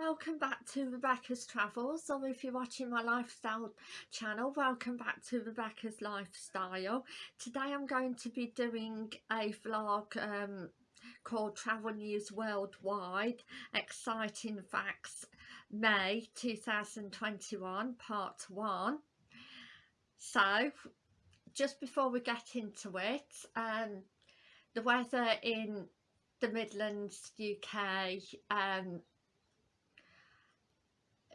welcome back to Rebecca's Travels. Or if you're watching my lifestyle channel welcome back to Rebecca's Lifestyle. Today I'm going to be doing a vlog um, called Travel News Worldwide Exciting Facts May 2021 part 1 so just before we get into it um, the weather in the Midlands UK um,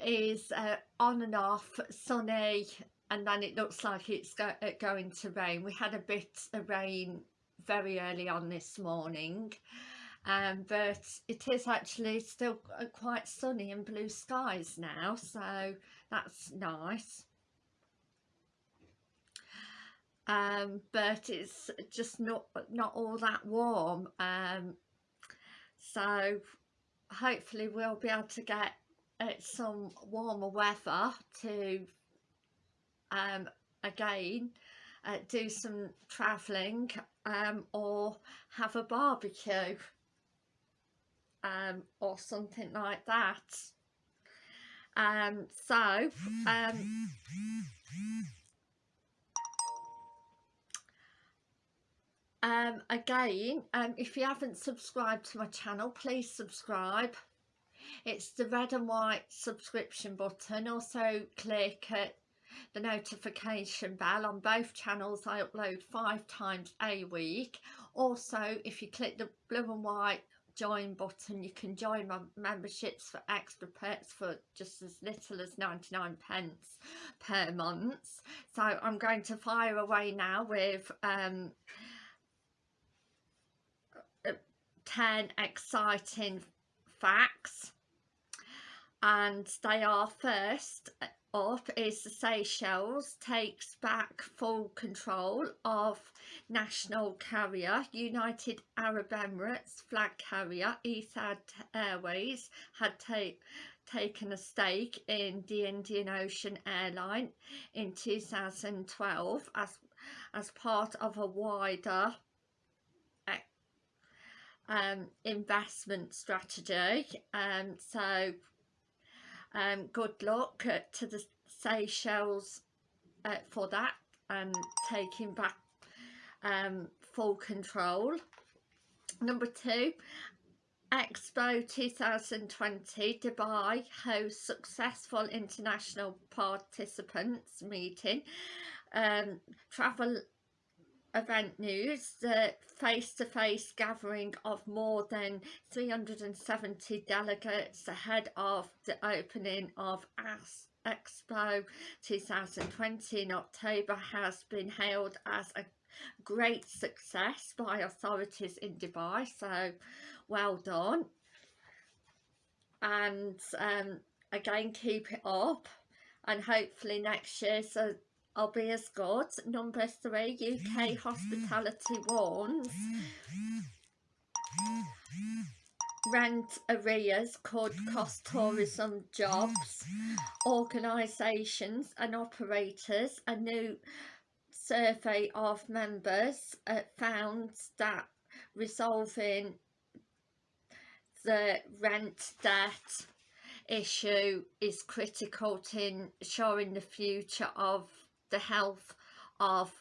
is uh, on and off sunny and then it looks like it's go uh, going to rain. We had a bit of rain very early on this morning um, but it is actually still uh, quite sunny and blue skies now so that's nice. Um, but it's just not not all that warm um, so hopefully we'll be able to get some warmer weather to um, again uh, do some travelling um, or have a barbecue um, or something like that. Um, so, um, um, again, um, if you haven't subscribed to my channel, please subscribe it's the red and white subscription button also click at the notification bell on both channels I upload five times a week. Also if you click the blue and white join button you can join my memberships for extra perks for just as little as 99 pence per month. So I'm going to fire away now with um, uh, 10 exciting facts and they are first up is the Seychelles takes back full control of national carrier United Arab Emirates flag carrier. Etihad Airways had ta taken a stake in the Indian Ocean Airline in 2012 as as part of a wider eh, um, investment strategy. Um, so um, good luck to the Seychelles uh, for that and taking back um, full control. Number two, Expo 2020 Dubai hosts successful international participants meeting. Um, travel event news, the face-to-face -face gathering of more than 370 delegates ahead of the opening of AS Expo 2020 in October has been hailed as a great success by authorities in Dubai, so well done. And um, again, keep it up and hopefully next year so As good. Number three, UK hospitality warns. Rent arrears could cost tourism jobs. Organisations and operators, a new survey of members uh, found that resolving the rent debt issue is critical to ensuring the future of the health of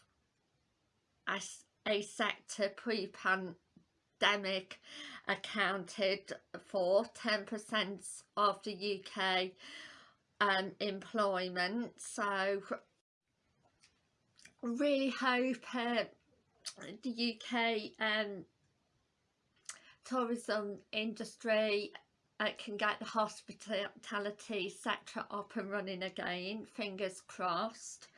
a, a sector pre-pandemic accounted for 10% of the UK um, employment. So really hope uh, the UK um, tourism industry uh, can get the hospitality sector up and running again fingers crossed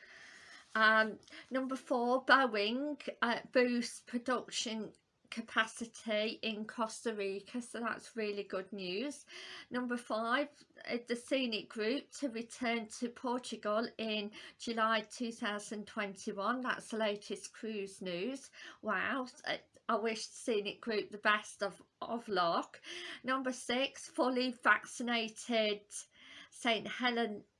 um, number four, Boeing uh, boosts production capacity in Costa Rica, so that's really good news. Number five, uh, the Scenic Group to return to Portugal in July 2021. That's the latest cruise news. Wow, uh, I wish Scenic Group the best of, of luck. Number six, fully vaccinated St Helena uh,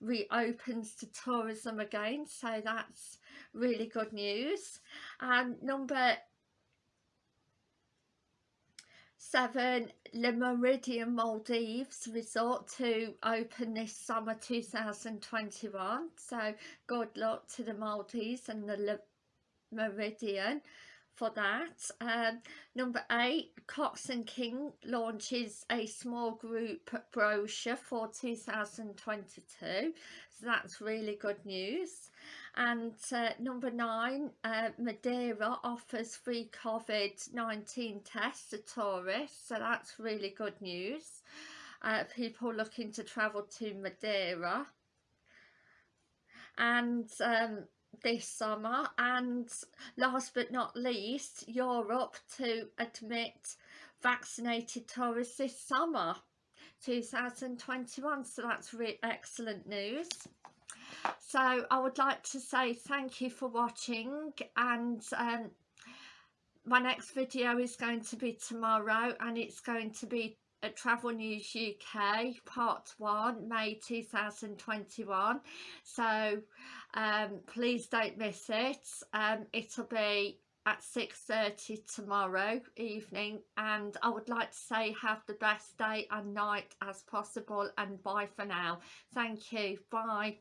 reopens to tourism again so that's really good news and number Seven, Le Méridien Maldives resort to open this summer 2021. So good luck to the Maldives and the Le Méridien for that. Um, number eight, Cox and King launches a small group brochure for 2022. So that's really good news. And uh, number nine, uh, Madeira offers free COVID-19 tests to tourists. So that's really good news. Uh, people looking to travel to Madeira. And um, this summer and last but not least Europe to admit vaccinated tourists this summer 2021 so that's really excellent news. So I would like to say thank you for watching and um, my next video is going to be tomorrow and it's going to be at Travel News UK part 1 May 2021 so um, please don't miss it. Um, it'll be at 6.30 tomorrow evening and I would like to say have the best day and night as possible and bye for now. Thank you. Bye